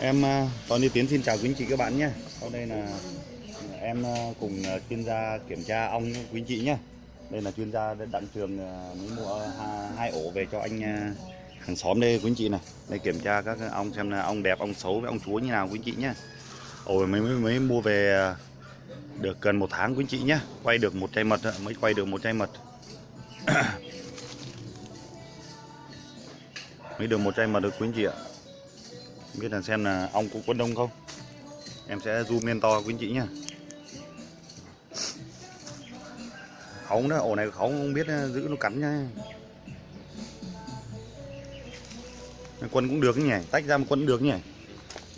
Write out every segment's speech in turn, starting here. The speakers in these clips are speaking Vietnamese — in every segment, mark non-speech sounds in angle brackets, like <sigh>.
Em à, Tony Tiến xin chào quý anh chị các bạn nhé. Sau đây là em ờ, cùng ờ, chuyên gia kiểm tra ong quý anh chị nhé. Đây là chuyên gia đặng trường mới mua hai ổ về cho anh hàng xóm đây quý anh chị này. Đây kiểm tra các ong xem là ong đẹp, ong xấu với ong chúa như nào quý anh chị nhé. Ổ mới, mới mới mua về được gần một tháng quý anh chị nhé. Quay được một chai mật mới quay được một chai mật. <coughs> mới được một chai mật được quý anh chị ạ. Không biết là xem là ong có quân đông không? Em sẽ zoom lên to quý anh chị nhá. Khóng đó, ổ này khóng không biết ờ, giữ nó cắn nha Quân cũng được nhỉ, tách ra một quân cũng được nhỉ.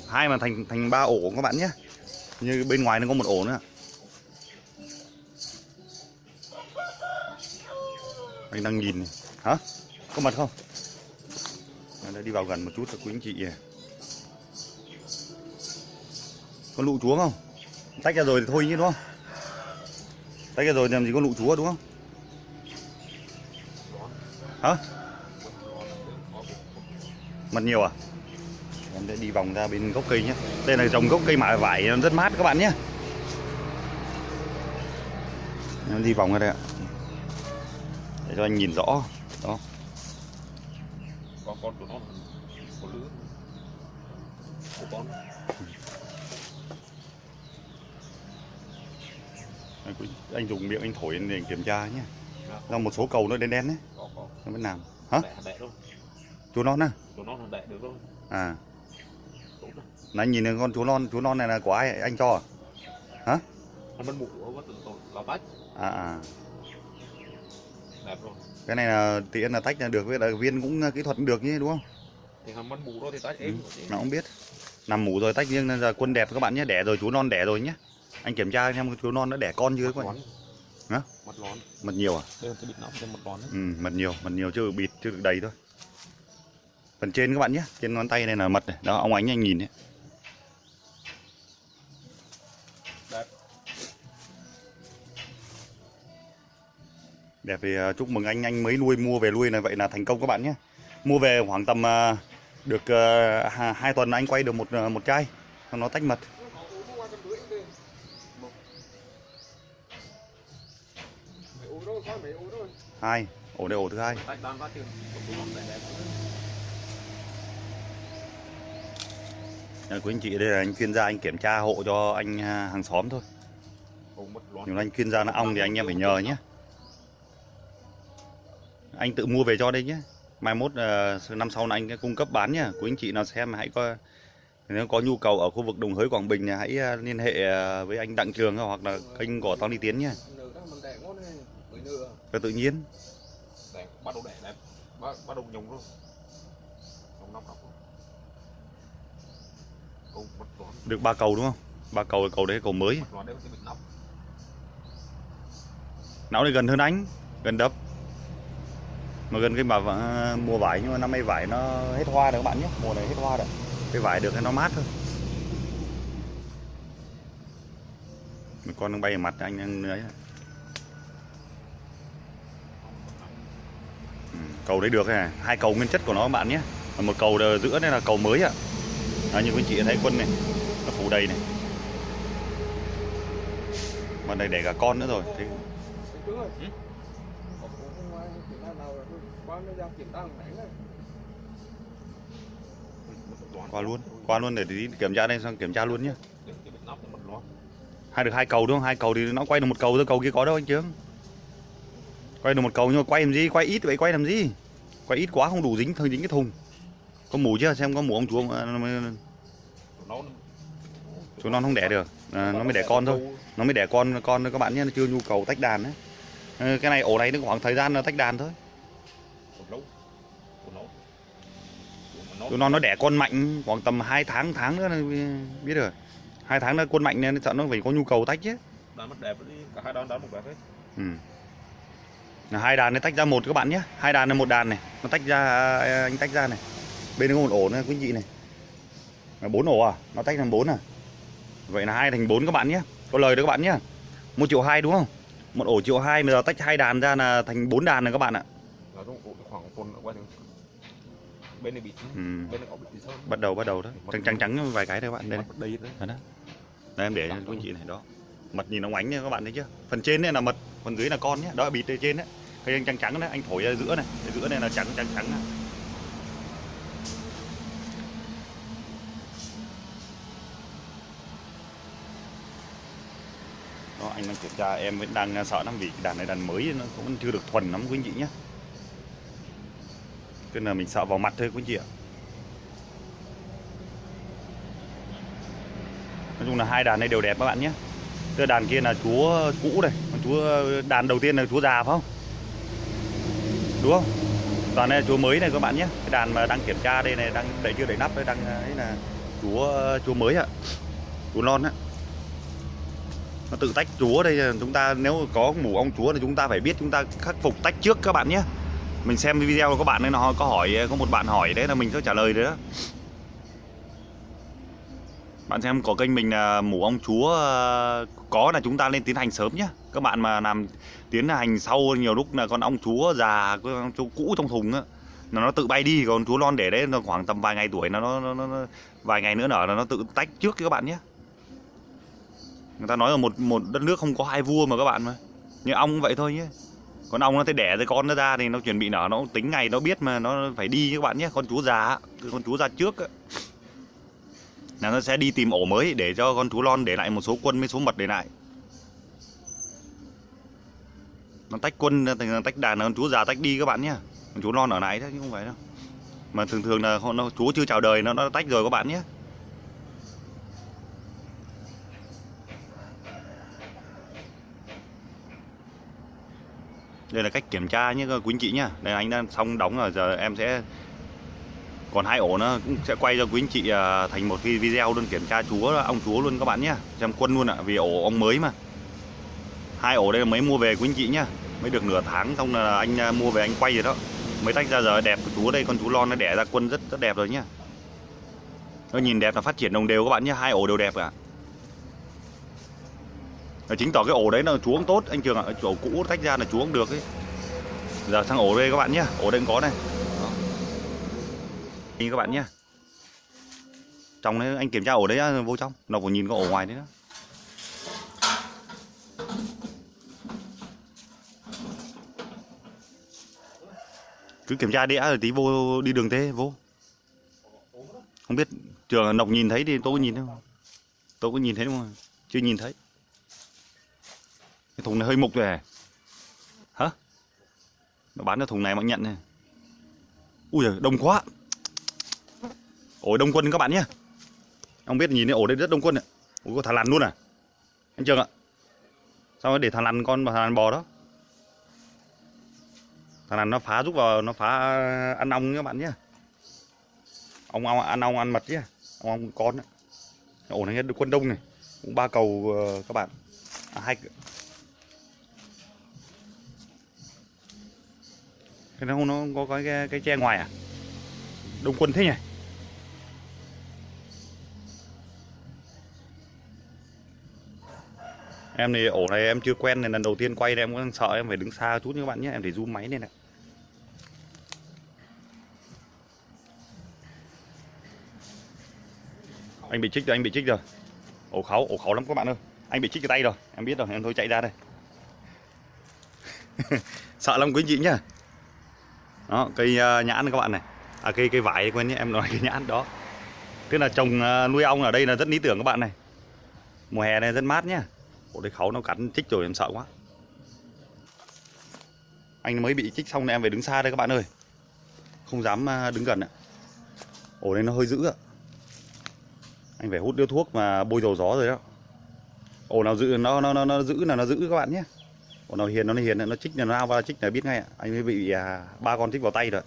Hai mà thành thành ba ổ các bạn nhé Như bên ngoài nó có một ổ nữa. Anh đang nhìn này. Hả? Có mặt không? Đã đi vào gần một chút cho quý anh chị Con lụ chúa không? Tách ra rồi thì thôi chứ, đúng không? Tách ra rồi thì làm gì con lụ chúa, đúng không? Hả? Mật nhiều à? Em sẽ đi vòng ra bên gốc cây nhé Đây là dòng gốc cây mạ vải, nó rất mát các bạn nhé Em đi vòng ra đây ạ Để cho anh nhìn rõ, Đó có con của nó, có lứa của con Anh dùng miệng anh thổi để kiểm tra nhé. Do một số cầu nó đen đen đấy. Có có. Nó vẫn làm Hả? đẻ đâu Chú non à? nó là đẻ được đâu À. Anh nhìn thấy con chú non, chú non này là của ai? Anh cho à? mũ nó mất tội là tách À à. Đẹp rồi. Cái này là tiện là tách là được với là viên cũng kỹ thuật cũng được nhé đúng không? thì hắn mất mũ đó thì tách. Ừ, êm Nó cũng biết. Nằm mủ rồi tách riêng nên là quân đẹp các bạn nhé. Đẻ rồi chú non đẻ rồi nhé Anh kiểm tra xem chú non nó đẻ con chưa các bạn? Hả? mặt lón. Mật nhiều à? đây là cái bịt nóng mặt lón Ừ, mật nhiều, mật nhiều chưa được bịt, chưa được đầy thôi. Phần trên các bạn nhé Trên ngón tay này là mật này. Đó, ông ánh anh nhìn đấy. Đẹp. Đẹp thì à, chúc mừng anh anh mới nuôi mua về nuôi là vậy là thành công các bạn nhé. Mua về khoảng tầm à, được à, hai tuần anh quay được một một chai. Nó tách mật. Hai, ổ đây ổ thứ hai. của À, quý anh chị đây là anh chuyên gia anh kiểm tra hộ cho anh à, hàng xóm thôi. mà anh chuyên gia nó ong thì anh em phải nhờ nhé. Anh tự mua về cho đây nhé. Mai mốt à, năm sau là anh cung cấp bán nhá. Quý anh chị nào xem hãy coi nếu có nhu cầu ở khu vực Đồng Hới Quảng Bình thì hãy à, liên hệ với anh Đặng Trường hoặc là kênh của Tony Tiến nhé. Cho tự nhiên. đẹp bắt đầu đẻ đẹp bắt bắt đầu nhung rồi nhung nóc Được ba cầu đúng không? Ba cầu cầu đấy cầu mới. Nó đây gần hơn anh, gần đập. Mà gần cái bà vả- mùa vải nhưng mà năm nay vải nó hết hoa rồi các bạn nhé. Mùa này hết hoa rồi. Cái vải được thì nó mát thôi. Một con đang bay ở mặt anh đang ấy. Cầu đấy được này, hai cầu nguyên chất của nó các bạn nhé. Và một cầu ở giữa đây là cầu mới ạ. À, như quý chị thấy quân này, nó phủ đầy này. Mà đây để cả con nữa rồi. Thế qua luôn, qua luôn để tí kiểm tra đây xong kiểm tra luôn nhé. Hai được hai cầu đúng không? Hai cầu thì nó quay được một cầu thôi, cầu kia có đâu anh Trương. Quay được một cầu nhưng mà quay làm gì? Quay ít vậy quay làm gì? Quay ít quá không đủ dính thôi dính cái thùng. Có mủ chưa? Xem có mủ ông chú không? À, chú non không đẻ được. À, nó mới đẻ con thôi. Nó mới đẻ con con các bạn nhé, nó chưa nhu cầu tách đàn đấy. Ờ, cái này ổ này nó khoảng thời gian nó tách đàn thôi. Chú non nó đẻ con mạnh khoảng tầm 2 tháng tháng nữa biết rồi. Hai tháng nữa quân mạnh nên sợ nó phải có nhu cầu tách chứ. đàn mất đẹp cả hai đàn đàn một đẹp hết Ừ. Là hai đàn này tách ra một các bạn nhé. Hai đàn là một đàn này. Nó tách ra à, anh tách ra này. Bên nó có một ổ nữa quý chị này. Là bốn ổ à? Nó tách thành bốn à? Vậy là hai thành bốn các bạn nhé. Có lời đó các bạn nhé. Một triệu hai đúng không? Một ổ triệu hai mà giờ tách hai đàn ra là thành bốn đàn này các bạn ạ. Bên này bị ừ. bên này có bị gì sơn bắt đầu bắt đầu đó. Trắng trắng trắng vài cái thôi các bạn. Đây đây đấy đó. đây em để cho quý anh chị này đó mật nhìn nó ánh nha, các bạn thấy chưa? Phần trên này là mật, phần dưới là con nhé. Đó là bịt ở trên đấy. Cây anh trắng trắng đấy, anh thổi ra giữa này. Cái giữa này là trắng trắng trắng này. đó, anh đang kiểm tra, em vẫn đang à, sợ lắm vì đàn này, đàn mới nó cũng chưa được thuần lắm quý anh chị nhé. Nên là mình sợ vào mặt thôi quý anh chị ạ. Nói chung là hai đàn này đều đẹp các bạn nhé cái đàn kia là chúa cũ này còn chúa, đàn đầu tiên là chúa già phải không? Đúng không? Toàn này là chúa mới này các bạn nhé. Cái đàn mà đang kiểm tra đây này, đang đẩy chưa đẩy nắp đấy đang, ấy là chúa chúa mới ạ. Chúa non á. Nó tự tách chúa đây, chúng ta nếu có mủ ong chúa thì chúng ta phải biết, chúng ta khắc phục tách trước các bạn nhé. Mình xem video của các bạn ấy, nó có hỏi, có một bạn hỏi đấy là mình sẽ trả lời đấy đó bạn xem có kênh mình là mủ ong chúa ờ, có là chúng ta lên tiến hành sớm nhé các bạn mà làm tiến hành sau nhiều lúc là con ong chúa già con ong chúa cũ trong thùng á là nó tự bay đi còn chúa non để đấy nó khoảng tầm vài ngày tuổi nó nó, nó, nó vài ngày nữa nở là nó tự tách trước các bạn nhé người ta nói là một một đất nước không có hai vua mà các bạn mà. Như ong cũng vậy thôi nhé con ong nó thấy đẻ rồi con nó ra thì nó chuẩn bị nở nó tính ngày nó biết mà nó phải đi các bạn nhé con chúa già con chúa già trước ấy là nó sẽ đi tìm ổ mới để cho con thú lon để lại một số quân với số mật để lại. Nó tách quân thành tách đàn là con chú già tách đi các bạn nhé. Con chú lon ở lại thế chứ không phải đâu. Mà thường thường là con- nó chú chưa chào đời, nó nó tách rồi các bạn nhé. Đây là cách kiểm tra nhé quý anh chị nhá đây anh đang xong đóng rồi, giờ em sẽ còn hai ổ nó cũng sẽ quay cho quý anh chị à, thành một cái video luôn, kiểm tra chúa ong chúa luôn các bạn nhé xem quân luôn ạ, vì ổ ong mới mà. Hai ổ đây là mới mua về quý anh chị nhá. Mới được nửa tháng xong là anh à, mua về anh quay rồi đó. Mới tách ra giờ đẹp của chú đây, con chú lon nó đẻ ra quân rất rất đẹp rồi nhá. Nó nhìn đẹp là phát triển đồng đều các bạn nhé hai ổ đều đẹp cả. Ờ, Và chính tỏ cái ổ đấy là chú cũng tốt, anh trường ạ. Ổ cũ tách ra là chú cũng được ấy. Giờ sang ổ đây các bạn nhé ổ đây cũng có này. Nhìn các bạn nhé trong đấy anh kiểm tra ổ đấy á, vô trong. Nó còn nhìn có ổ ngoài đấy đó. Cứ kiểm tra đĩa rồi tí vô đi đường thế vô. Không biết trường nọc nhìn thấy thì tôi có nhìn thấy không? Tôi có nhìn thấy đúng không? Chưa nhìn thấy. Cái thùng này hơi mục rồi à? hả? Nó bán cho thùng này mà nhận này. Ui giời, đông quá ổ đông quân các bạn nhé. Ông biết nhìn thấy ổ đây rất đông quân ạ. Ủa có thả lằn luôn à? Anh trường ạ? Sao để thằng lằn con và thằng lằn bò đó? Thằng lằn nó phá giúp vào nó phá ăn ong các bạn nhé. Ong ong ăn ong ăn mật nhé. Ong ong con ạ, ổ này được quân đông này. Cũng ba cầu ờ, các bạn. À, hai cái nó không nó có cái cái, cái tre ngoài à? Đông quân thế nhỉ? Em thì ổ này em chưa quen nên lần đầu tiên quay nên em cũng sợ, em phải đứng xa chút như các bạn nhé, em phải zoom máy lên này. Anh bị trích rồi, anh bị trích rồi. Ổ kháu ổ kháu lắm các bạn ơi. Anh bị trích cái tay rồi, em biết rồi, em thôi chạy ra đây. <laughs> Sợ lắm quý anh chị nhá. Đó, cây à, nhãn các bạn này. À cây cây vải quên nhé, em nói cây nhãn đó. Tức là trồng à, nuôi ong ở đây là rất lý tưởng các bạn này. Mùa hè này rất mát nhá ổ đây khấu nó cắn chích rồi em sợ quá. Anh mới bị chích xong nên em phải đứng xa đây các bạn ơi. Không dám à, đứng gần ạ. Ổ đây nó hơi dữ ạ. Anh phải hút điếu thuốc mà bôi dầu gió rồi đó. Ổ nào giữ nó nó nó, nó giữ là nó giữ các bạn nhé. Ổ nào hiền nó hiền nó chích là nó lao vào chích là biết ngay ạ. Anh mới bị à, ba con chích vào tay rồi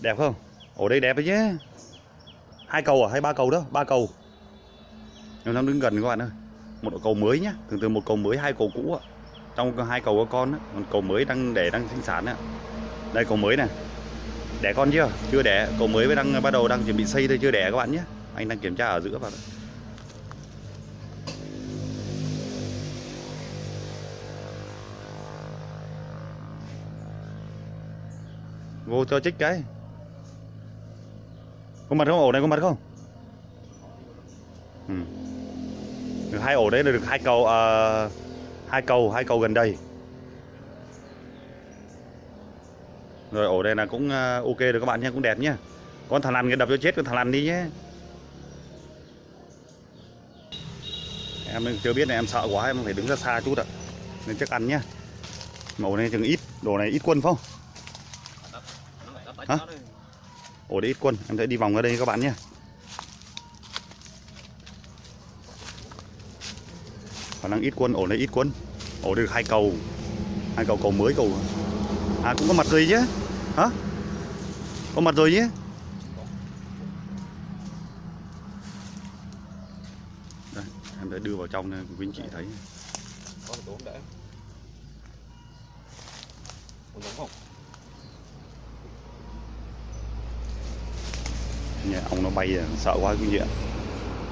đẹp không? Ổ đây đẹp đấy chứ hai cầu à? Hay ba cầu đó? Ba cầu nếu đang đứng gần các bạn ơi. Một cầu mới nhá. Thường thường một cầu mới, hai cầu cũ ạ. Trong hai cầu có con á, còn cầu mới đang để đang sinh sản ạ đây, cầu mới này đẻ con chưa? Chưa đẻ. Cầu mới mới đang, bắt đầu đang chuẩn bị xây thôi, chưa đẻ các bạn nhé anh đang kiểm tra ở giữa vào vô cho chích cái. Có mặt không? Ổ này có mặt không ừ. được hai ổ đấy là được hai cầu à, hai cầu hai cầu gần đây rồi ổ đây là cũng ok rồi các bạn nhé cũng đẹp nhé con thằng lằn cái đập cho chết con thằng lằn đi nhé em chưa biết này em sợ quá em phải đứng ra xa chút ạ nên chắc ăn nhé màu này chừng ít đồ này ít quân phải không Hả? ổ đấy ít quân em sẽ đi vòng ra đây các bạn nhé khả năng ít quân ổ này ít quân. Ổ được hai cầu. Hai cầu cầu mới cầu à cũng có mặt rồi chứ hả? Có mặt rồi chứ đây em sẽ đưa vào trong này quý anh chị thấy. Có tốn để. Có giống không? nhà ông nó bay sợ quá quý vị ạ.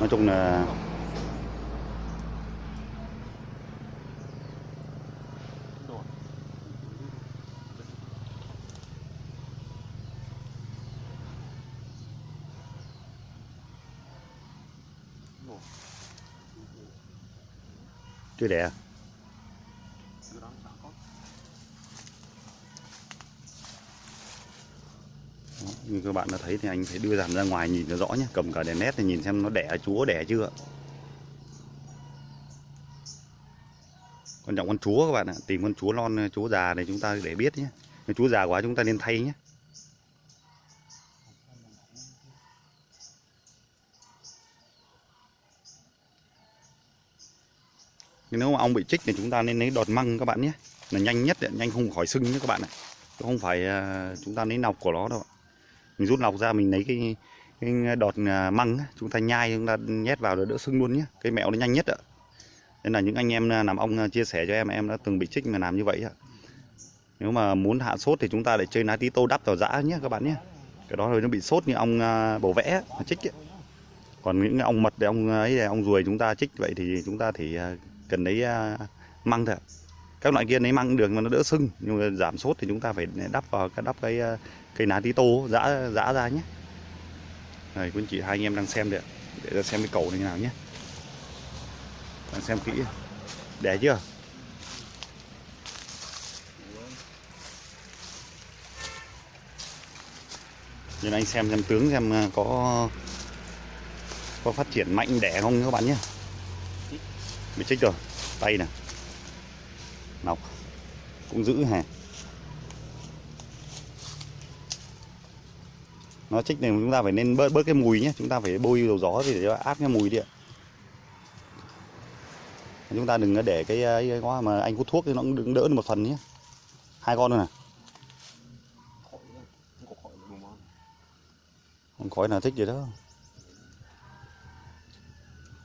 Nói chung là chưa đẻ như các bạn đã thấy thì anh phải đưa dàn ra ngoài nhìn cho rõ nhé. Cầm cả đèn nét thì nhìn xem nó đẻ chúa đẻ chưa. Quan trọng con chúa các bạn ạ. Tìm con chúa non chúa già này chúng ta để biết nhé. Nếu chúa già quá chúng ta nên thay nhé. Nếu mà ong bị chích thì chúng ta nên lấy đọt măng các bạn nhé. Là nhanh nhất đấy, nhanh không khỏi sưng nhé các bạn ạ. Chứ không phải à, chúng ta lấy nọc của nó đâu mình rút nọc ra mình lấy cái, cái đọt à, măng chúng ta nhai chúng ta nhét vào để đỡ sưng luôn nhé. Cái mẹo nó nhanh nhất ạ. Nên là những anh em à, làm ong chia sẻ cho em em đã từng bị chích mà làm như vậy ạ. Nếu mà muốn hạ sốt thì chúng ta lại chơi lá tí tô đắp vào dã nhé các bạn nhé. Cái đó rồi nó bị sốt như ong bổ vẽ mà chích ấy. còn những ong mật ong ấy ong ruồi chúng ta chích vậy thì chúng ta thì cần lấy à, măng thôi các loại kia lấy măng đường được mà nó đỡ sưng. Nhưng mà giảm sốt thì chúng ta phải đắp vào cái, đắp cái à, cây lá tí tô giã giã ra nhé. Này quý anh chị, hai anh em đang xem được để ra xem cái cầu này như nào nhé. Đang xem kỹ. Đẻ chưa? Nên anh xem xem tướng xem à, có có phát triển mạnh, đẻ không các bạn nhé bị chích rồi. Tay nè nọc. Cũng giữ hả? Nó chích này chúng ta phải nên bớt bớt cái mùi nhé. Chúng ta phải bôi dầu gió thì để cho át cái mùi đi ạ. Chúng ta đừng để cái cái quá mà anh hút thuốc thì nó cũng đừng đỡ được một phần nhé. Hai con thôi nè. Không khói là thích gì đó.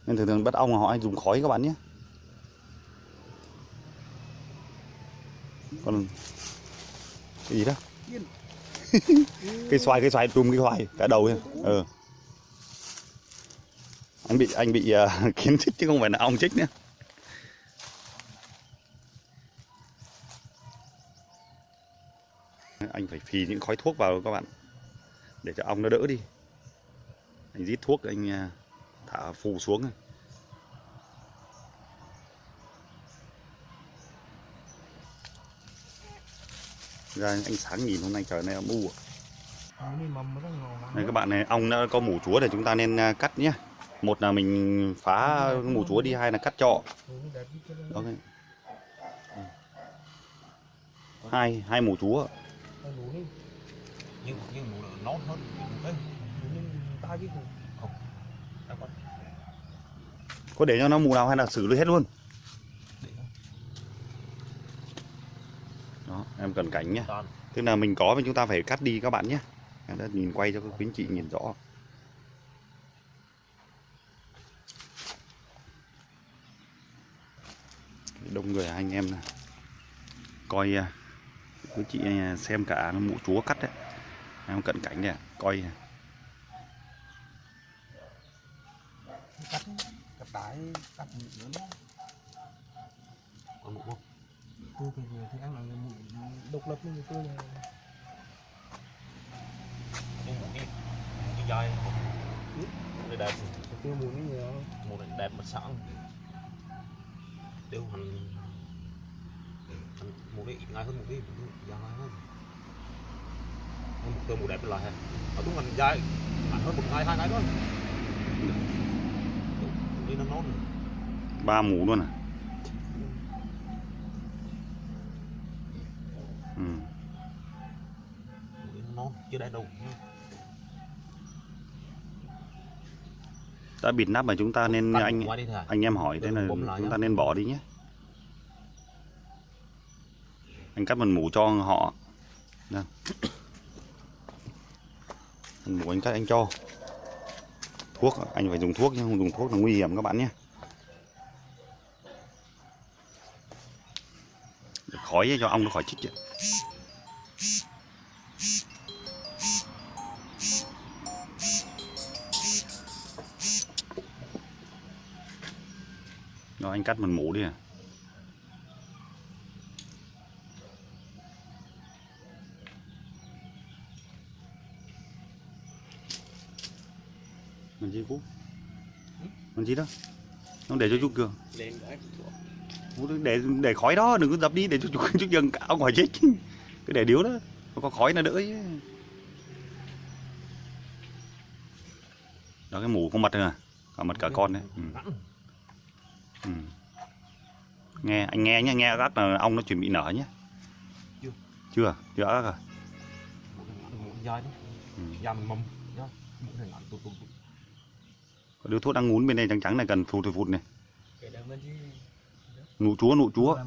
Nên thường thường bắt ong họ hay dùng khói các bạn nhé. Còn cái gì đó? <laughs> Cây xoài cây xoài trùm cây xoài cả đầu ấy. ừ ờ. anh bị anh bị uh, <laughs> kiến chích chứ không phải là ong chích nữa. Anh phải phì những khói thuốc vào các bạn để cho ong nó đỡ đi. Anh rít thuốc anh à, thả phù xuống ra ánh sáng nhìn hôm nay trời này âm u à. Đây các bạn này ong đã có mủ chúa để chúng ta nên à, cắt nhé một là mình phá mủ chúa đi hai là cắt trọ. Đó cái- hai hai mủ chúa. Nhưng nhưng nón hơn. Có để cho nó mù nào hay là xử lý hết luôn đó em cần cảnh toàn. tức là mình có thì chúng ta phải cắt đi các bạn nhé em đã nhìn quay cho các quý anh chị nhìn rõ. Đông người anh em này coi à, quý chị à, xem cả mụ chúa cắt đấy. Em cận cảnh này coi. Cắt cắt đái cắt nữa mụ không? Tôi thì người thì ăn là người mụ độc lập như tôi là dai đây đẹp tiêu mùi cái nhiều một này đẹp mà sẵn. Tiêu hành một cái ít ngay hơn một cái dài hơn. Một tiêu một đẹp hả? Ở đúng hành dài. Mạnh hơn một ngày hai ngày thôi. Đi nó nón. Ba mũ luôn à ừ. đi nó nón chưa đây đâu đã bịt nắp mà chúng ta nên anh thà anh em hỏi thế là chúng ta nên bỏ đi nhé. Anh cắt phần mũ cho họ. Đây. phần mũ anh cắt anh cho. Thuốc anh phải dùng thuốc nhé không dùng thuốc là nguy hiểm các bạn nhé. Khói cho ong nó khỏi chích chứ. Anh cắt phần mũ đi à. Làm gì Phú? Làm gì đó? Nó để cho chú Cường. Phú để để khói đó đừng có dập đi để cho chú chú Cường áo ngoài chết. Cứ để điếu đó. Nó có khói là đỡ chứ. Đó cái mũ con mật rồi à? Cả mật cả con đấy. Ừ. Ừ. Nghe anh nghe nhé, nghe gắt là ong nó chuẩn bị nở nhé. Chưa. Chưa, chưa ác một cái một dài đó Ừ. mầm Có đứa thuốc đang ngún bên đây trắng trắng này cần phụt phụt này. Nụ chúa, nụ chúa.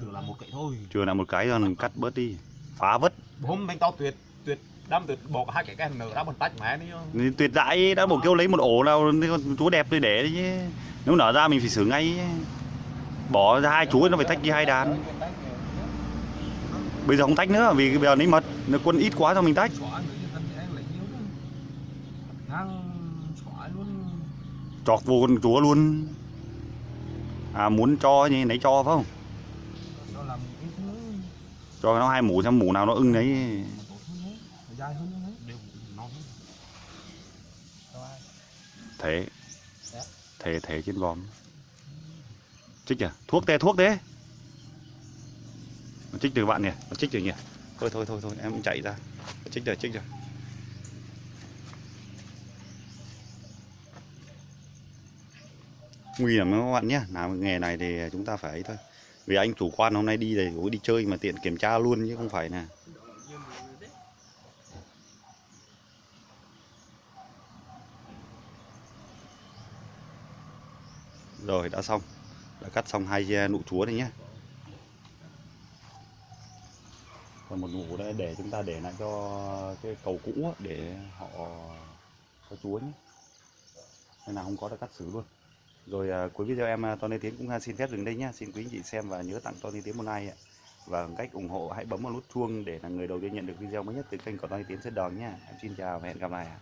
từ làm một cái thôi Chưa là một cái rồi cắt bớt đi. Phá vất. hôm bên tao tuyệt tuyệt đâm bỏ cả hai cái cái nở ra một tách mẹ đi Thì Tuyệt dại đã bộ kêu lấy một ổ nào chúa đẹp đi để đấy chứ. Nếu nở ra mình phải xử ngay. Bỏ ra hai chúa nó phải tách đi hai đàn. Bây giờ không tách nữa vì bây giờ lấy mật. Nó quân ít quá cho mình tách. Chọc vô con chúa luôn. À muốn cho như lấy cho phải không? Cho nó hai mũ xem mũ nào nó ưng đấy. mà tốt hơn đấy mà dài hơn đấy đều ai? Thế. Dạ. Thế thế trên vòm. Trích à? Thuốc tê thuốc thế. Nó trích từ bạn nhỉ? Nó trích từ nhỉ? Thôi thôi thôi thôi em chạy ra. Nó trích rồi trích rồi. Nguy hiểm lắm các bạn nhé. Làm nghề này thì chúng ta phải ấy thôi. Vì anh chủ quan hôm nay đi thì đi chơi mà tiện kiểm tra luôn chứ không phải là Rồi đã xong. Đã cắt xong hai à, nụ chúa này nhé. Còn một nụ đây để chúng ta để lại cho cái cầu cũ để họ cho chúa nhé. Nên là không có đã cắt xử luôn. Rồi à, cuối video em à, Tony Tiến cũng à, xin phép dừng đây nhé. Xin quý anh chị xem và nhớ tặng Tony Tiến một like ạ. Và cách ủng hộ hãy bấm vào nút chuông để là người đầu tiên nhận được video mới nhất từ kênh của Tony Tiến Sơn Đòn nhé. Em xin chào và hẹn gặp lại ạ.